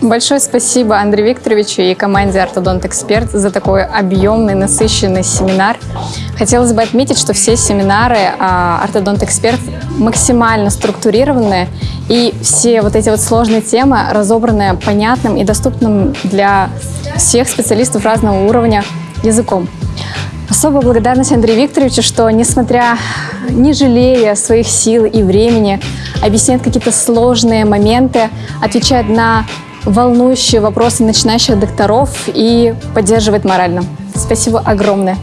Большое спасибо Андрею Викторовичу и команде Ортодонт Эксперт за такой объемный, насыщенный семинар. Хотелось бы отметить, что все семинары а, Ортодонт Эксперт максимально структурированы, и все вот эти вот сложные темы разобраны понятным и доступным для всех специалистов разного уровня языком. Особая благодарность Андрею Викторовичу, что, несмотря, не жалея своих сил и времени, объясняет какие-то сложные моменты, отвечает на волнующие вопросы начинающих докторов и поддерживает морально. Спасибо огромное.